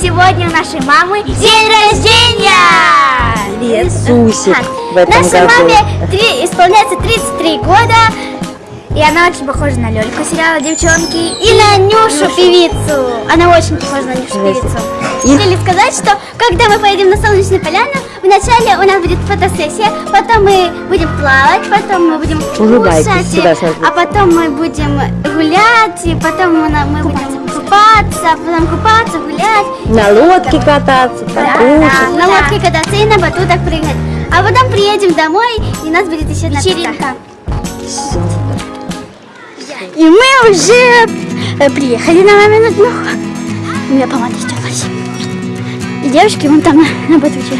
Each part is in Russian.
сегодня у нашей мамы день рождения! Иисусик в этом Нашей году. маме три- исполняется 33 года, и она очень похожа на Лёльку сериала «Девчонки» и на Нюшу певицу. Она очень похожа на Нюшу певицу. Хотели сказать, что когда мы поедем на Солнечную поляну, вначале у нас будет фотосессия, потом мы будем плавать, потом мы будем Улыбайтесь, кушать, сюда а потом мы будем гулять, и потом мы, мы будем купаться, потом купаться, гулять. На лодке кататься, Да, да, покушать. на лодке кататься и на батутах прыгать. А потом приедем домой, и у нас будет еще одна вечеринка. И мы уже э, приехали на мамину днюху. У меня помада стерлась. И девушки вон там на, на батуте.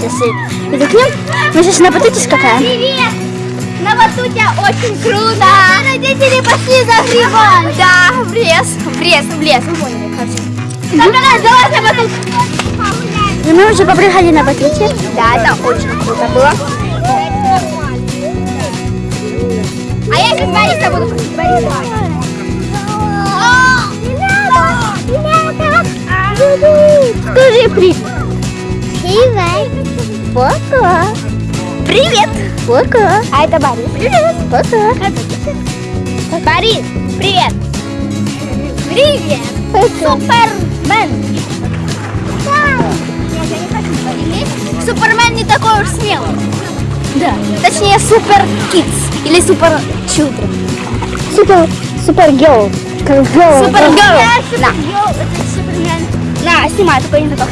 Сейчас иду к ним. Мы сейчас на батуте скакаем. Привет! На батуте очень круто! Родители пошли за грибом! Да, в лес, в лес, в лес. Вы поняли, короче. Давай, на батут! И мы уже попрыгали на батуте. Да, это очень круто было. А я сейчас Бориса буду просить Бориса. Скажи привет. Привет. Пока. Привет. Пока. А это Борис. Привет. Пока. Борис, привет. Привет. Супермен. Супермен не такой уж смелый. Да. Точнее, супер кидс или супер чудо. Супер, супер герл. Супер герл. Да. На, снимай, только не так.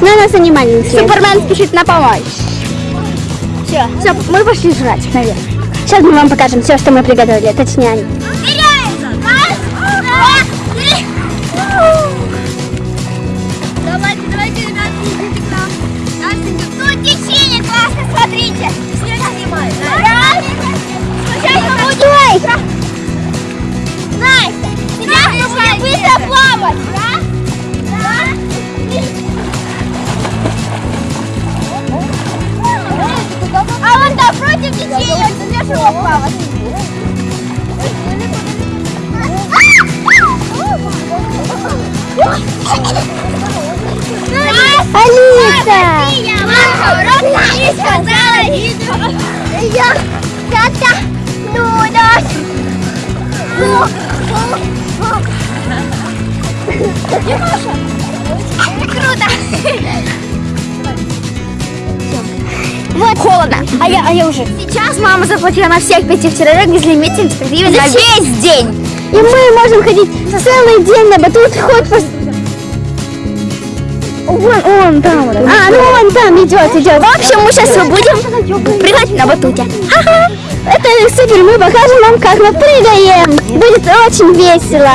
На нас они маленькие. Супермен спешит на помощь. Все, Все, мы пошли жрать, наверх. Сейчас мы вам покажем все, что мы приготовили. Точнее, они. Давайте, давайте, тут течение классно, смотрите. Снег снимает. Будет. Настя, мы будем быстро плавать. Алиса! Я сказала Я. Круто. Вот холодно. А я, а я уже. Сейчас мама заплатила на всех пяти человек безлимитным гривен на весь день. И мы можем ходить целый день на батут, хоть по... Вон, он там. вот. А, ну он там идет, идет. В общем, мы сейчас будем прыгать на батуте. Ага. Это супер, мы покажем вам, как мы прыгаем. Будет очень весело.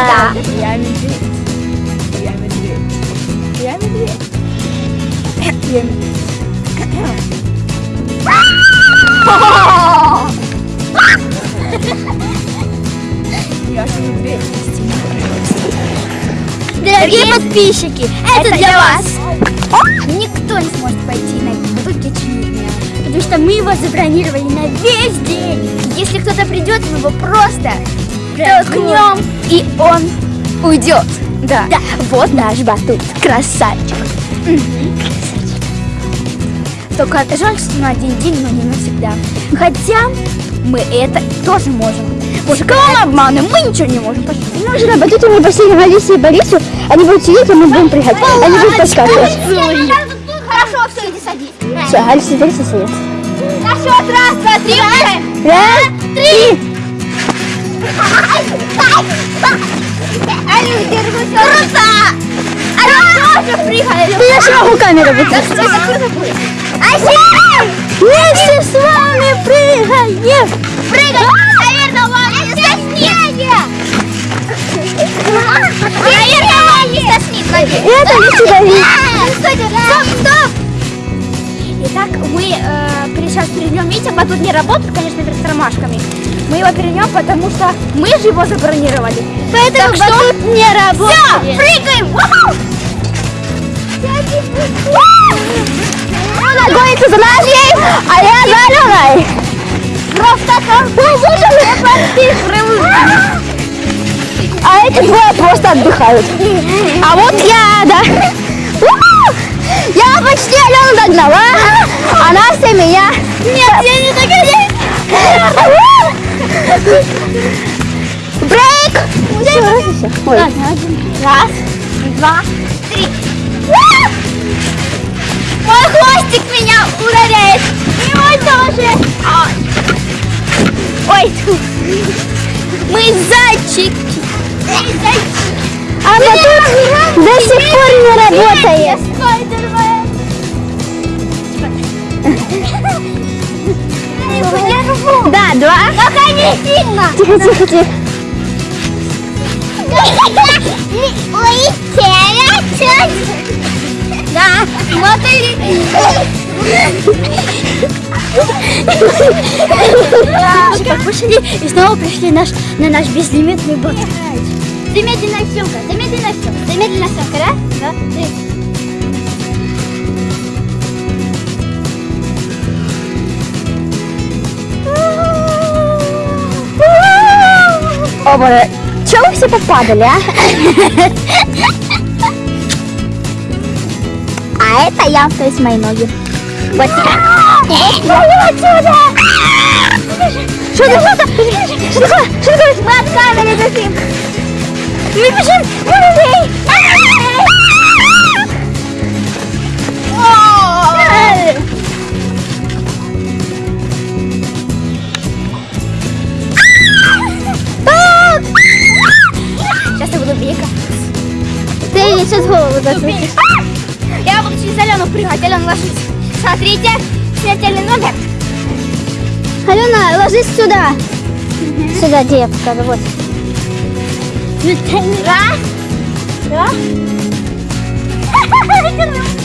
Дорогие подписчики, это для вас. Никто не сможет пойти на батутке Чудня, потому что мы его забронировали на весь день. Если кто-то придет, мы его просто толкнем, и он уйдет. Да. да. Вот наш батут. Красавчик. Только жаль, что на один день, но не навсегда. Хотя мы это тоже можем. Мы обманываем? Мы ничего не можем. Пошли. Мы уже на батуте мы посели Алисе и Борису. Они будут сидеть, а мы будем прыгать. Они будут подскакивать. Хорошо, все, иди садись. Все, Алиса и Бориса сидят. На счет раз, два, три. Раз, три. Алю, держи. Круто! Тоже прыгали. Я же могу камеру. Асия! Вместе с вами прыгаем. Прыгай! Наверное, вам не соснит. Наверное, вам не соснит, надеюсь. Это не сюда. Стоп, стоп! Итак, мы э, сейчас перейдем, видите, батут не работает, конечно, перед ромашками. Мы его перейдем, потому что мы же его забронировали. Поэтому так батут что... не работает. Все, прыгаем! Она гонится за нами, а я за Аленой. Просто там. А эти двое просто отдыхают. А вот я, да. Я почти Алену догнала. а Настя меня. Нет, я не догоняю. Брейк! Все, все. Раз, два, три. Мой хвостик меня ударяет. И мой тоже. А. Ой. Мы зайчики. Мы зайчики. А мотор до сих пор не работает. Да, два. Пока не сильно. Тихо, тихо, тихо. Ой, Да, смотри. Покушали и снова пришли наш, на наш безлимитный бот. Замедленная съемка, замедленная съемка, замедленная съемка, раз, два, три. О, боже. Чего вы все попадали, а? А это я, то есть мои ноги. Вот так. отсюда! Что это? Что это? Что такое? Что такое? Мы от камеры бежим. Мы бежим! Эй! Сейчас я буду бегать. Ты сейчас голову засунешь. Алена, ложись. Смотрите, смертельный номер. Алена, ложись сюда. Сюда, где я покажу. Вот. Раз. Два.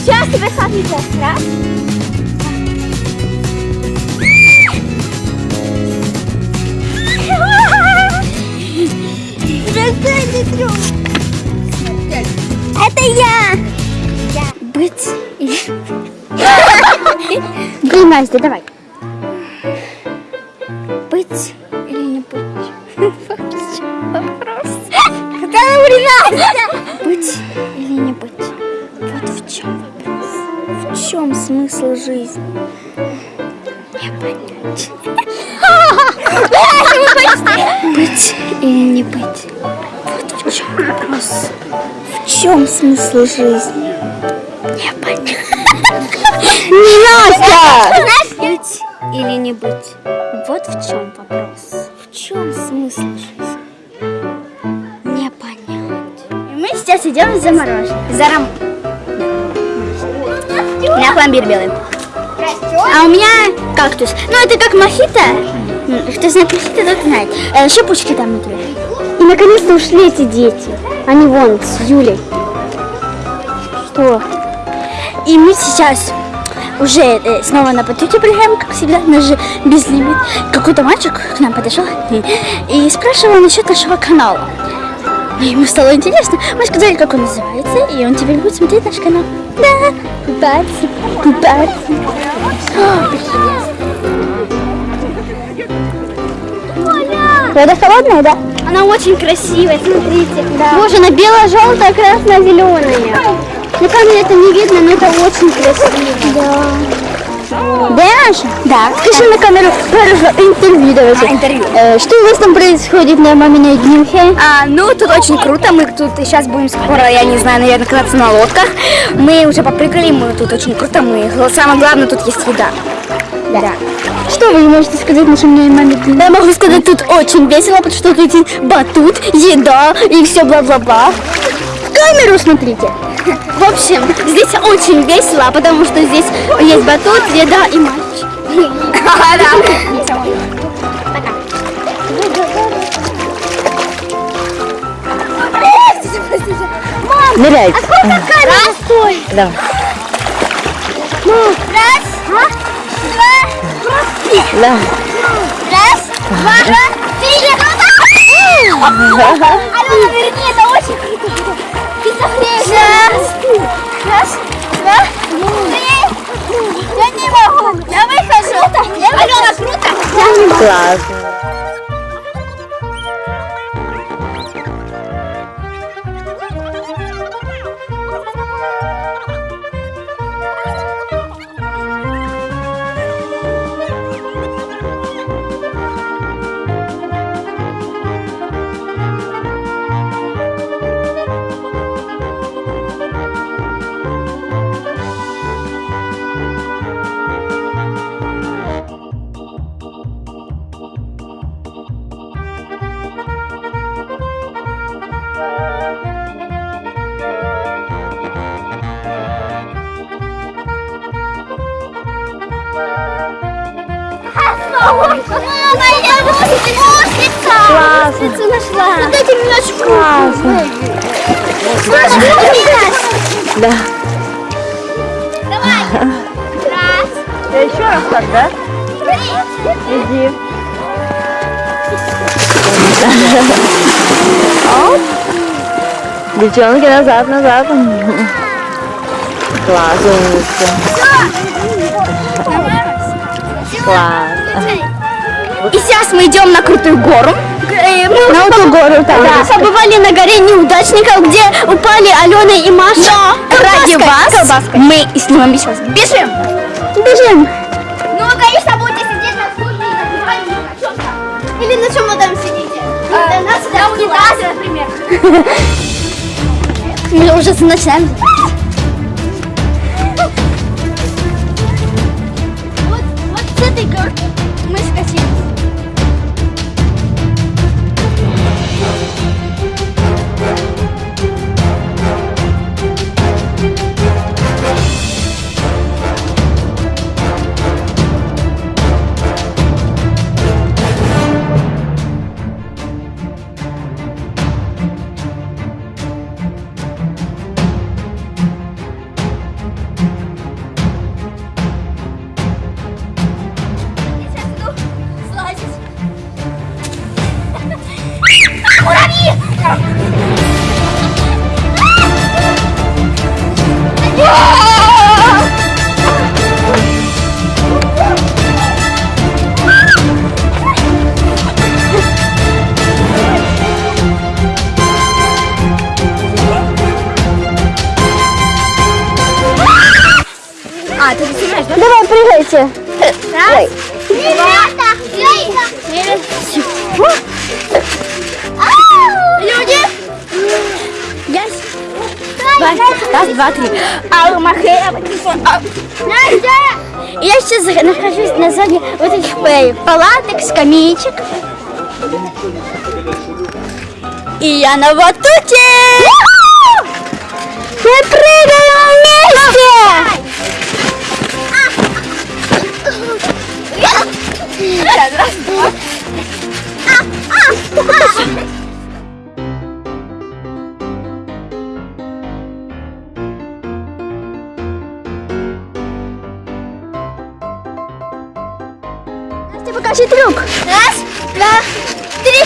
Сейчас тебе смотрите. Раз. Это я. Быть или... Блин, Настя, давай. Быть или не быть? Вопрос. Когда Настя? Быть или не быть? Вот в чем вопрос. В чем смысл жизни? Не понять. Быть или не быть? Вот в чем вопрос. В чем смысл жизни? Не. Настя! Быть или не быть? Вот в чем вопрос. В чем смысл жизни? Не понять. И мы сейчас идем за мороженым. За ром... У меня пломбир белый. А у меня кактус. Ну, это как мохито. Кто знает мохито, тот знает. Э, Шипучки там внутри. И наконец-то ушли эти дети. Они вон с Юлей. Что? И мы сейчас уже э, снова на потоке приезжаем, как всегда, наш же безлимит. Какой-то мальчик к нам подошел и, и спрашивал насчет нашего канала. И ему стало интересно. Мы сказали, как он называется, и он теперь будет смотреть наш канал. Да, купаться, купаться. Вода холодная, да? Она очень красивая, смотрите. Боже, она бело-желтая, красно-зеленая. На камере это не видно, но это очень красиво. Да. Даша? Да. Скажи на камеру хорошо, интервью давайте. А, интервью. Э, что у вас там происходит на маминой днюхе? А, ну, тут очень круто. Мы тут сейчас будем скоро, я не знаю, наверное, кататься на лодках. Мы уже попрыгали, мы тут очень круто. Мы самое главное, тут есть еда. Да. Что вы можете сказать нашей маме маме? Я могу сказать, тут очень весело, потому что тут батут, еда и все бла-бла-бла. В камеру смотрите. В общем, здесь очень весело, потому что здесь есть батут, еда и мальчик. Ныряйте. Раз, стой. Да. Раз, два, Да. раз, два, три. Алена, верни, это очень круто. Ты согреешь. Раз, раз, два, три. Я не могу. Я выхожу. Алена, круто? Классно. Мама, я мусица! Классно. Нашла! Вот эти немножко. Классно. Да. Давай! Раз, Я еще раз так, да? Иди. Оп. Девчонки, назад, назад. Класс, умница. Класс. И сейчас мы идем на крутую гору. Э, Мы На эту гору, так. Да, побывали на горе неудачников, где упали Алена и Маша. Ради вас мы снимем сейчас. Бежим! Бежим! Ну, конечно, будете сидеть на стуле и на диване, на там. Или на чем вы там сидите? А, на унитазе, например. Мы уже начинаем. Вот, вот с этой горки мы скатились. Я А, ты снимаешь, да? Давай, прыгайте. Раз, два, три, Люди! Раз, раз, два, три. Ау, махея, Настя! Я сейчас нахожусь на зоне вот этих э, палаток, скамеечек. И я на батуте! Мы прыгаем вместе! Настя, покажи трюк. Раз, два, три.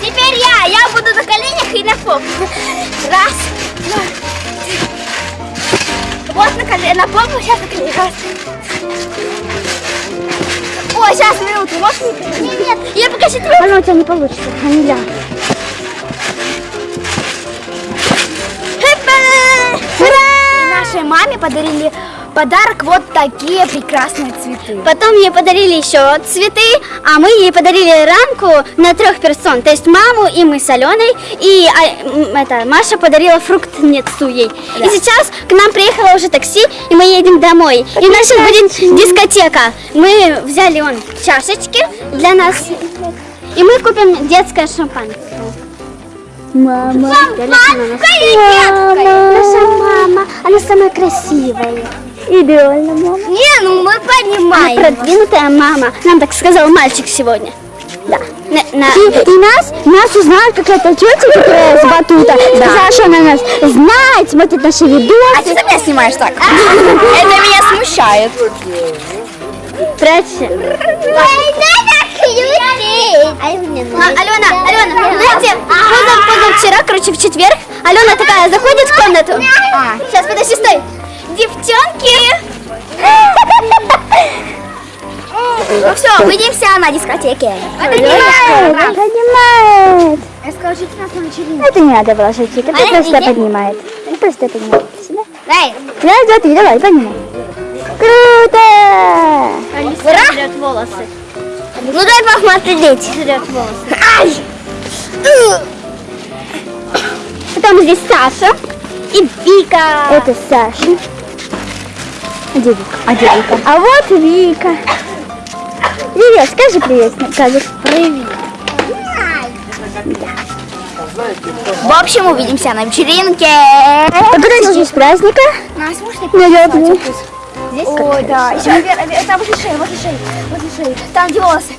Теперь я. Я буду на коленях и на попу. Раз, два, три. Вот на колено, на попу, сейчас на коленях. Раз. Ой, сейчас, минуту, можешь не Нет, нет, я покажу трюк. Она у тебя не получится, а не я. И нашей маме подарили подарок вот такие прекрасные цветы. Потом ей подарили еще цветы, а мы ей подарили рамку на трех персон. То есть маму и мы с Аленой, и а, это, Маша подарила фруктницу ей. И сейчас к нам приехало уже такси, и мы едем домой. И у нас сейчас будет дискотека. Мы взяли он чашечки для нас, и мы купим детское шампанское. Мама, Шампанское Наша мама, она самая красивая. Идеально, мама. Не, ну мы понимаем. Продвинутая мама. Нам так сказал мальчик сегодня. Да. На- на- И, нас, нас узнала какая-то тетя, которая с батута. Сказала, что она нас знает, смотрит наши видосы. А ты меня снимаешь так? Это меня смущает. Прячься. А, Алена, Алена, знаете, позав- позавчера, короче, в четверг, Алена такая заходит в комнату. А, сейчас, подожди, стой. Девчонки, Ну все, увидимся на дискотеке. Поднимает, поднимает. Расскажите нас на вечеринке. Это не надо было шутить, это просто поднимает. Это просто поднимает. Сюда. Дай. Да, да, ты, давай, поднимай. Круто! Ура! волосы. Ну дай посмотреть. Жрет волосы. Ай! Потом здесь Саша. И Вика. Это Саша. А где Вика? А где Вика? А вот Вика. Привет, скажи привет, Кадр. Привет. В общем, увидимся на вечеринке. Подожди, с праздника. Нас можно Наверное. Здесь Ой, да. Еще наверное, там возле шеи, возле шеи, возле шеи. Там где волосы.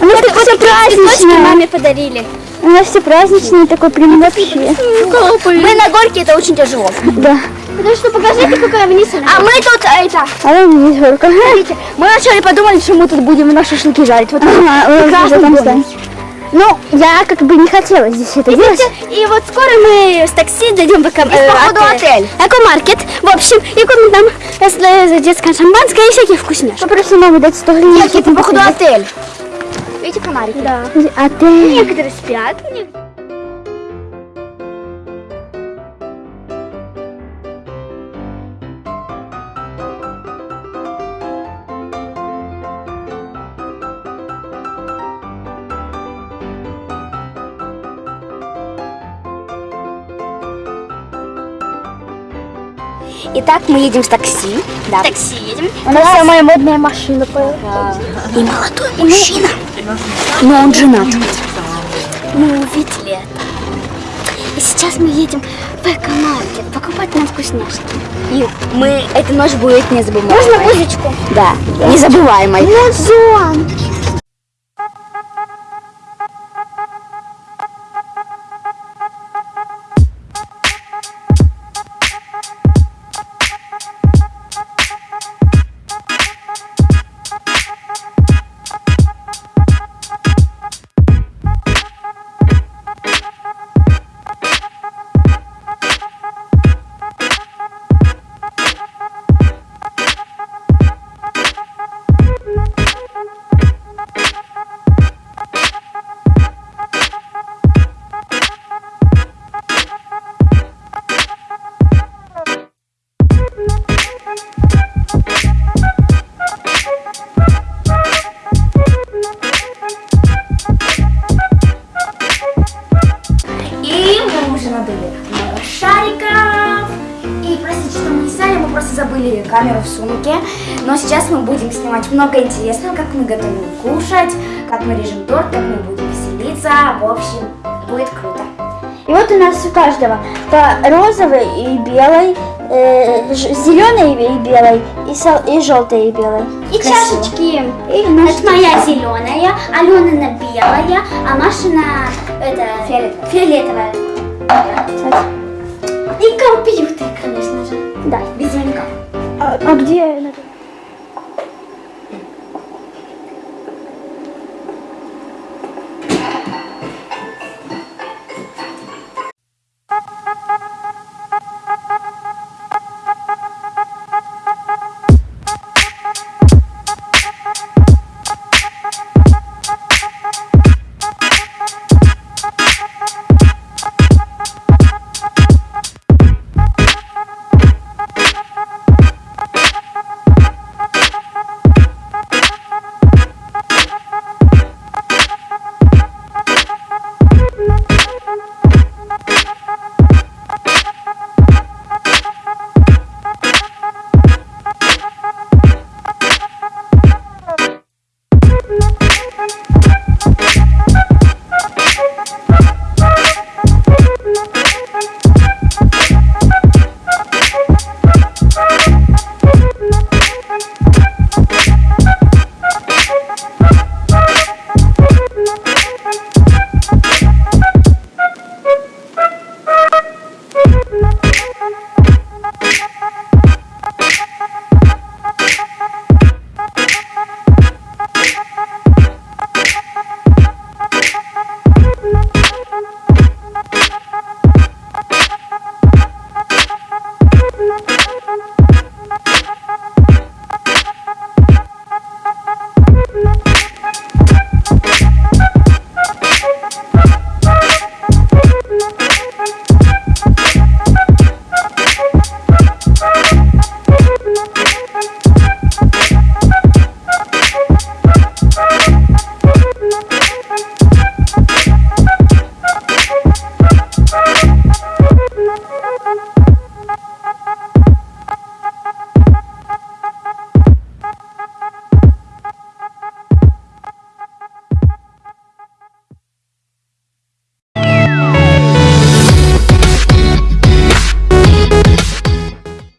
У нас такой Цветочки праздничный. маме подарили. У нас все праздничные, такой прям вообще. Мы на горке, это очень тяжело. Да. Потому что покажите, какая вниз А мы тут, а, это, А вон вниз горка. смотрите, мы вначале подумали, что мы тут будем на шашлыки жарить. Вот Ага, там. Ну, я как бы не хотела здесь это делать. И вот скоро мы с такси дойдем в эко- э, походу, отель. Экомаркет. В общем, и купим там э, детское шампанское и всякие вкусняшки. Попроси маму дать 100 гривен. Нет, это походу отель. Видите комарики? Да. Отель. Некоторые спят. Итак, мы едем в такси. Да. такси едем. У нас самая модная машина. И молодой мужчина. Но он женат. Мы увидели это. И сейчас мы едем в экомаркет покупать нам вкусняшки. И мы, эта ночь будет незабываемой. Можно музычку? Да, незабываемой. Музон. Много интересного, как мы готовим кушать, как мы режем торт, как мы будем веселиться. В общем, будет круто. И вот у нас у каждого по розовой и белой, э, зеленой и белой, и, сол- и желтой и белой. И Красиво. чашечки. И наши Это моя зеленая, Аленина белая, а Машина это фиолетовая. И компьютер, конечно же. Да. Без звонка. А, а где?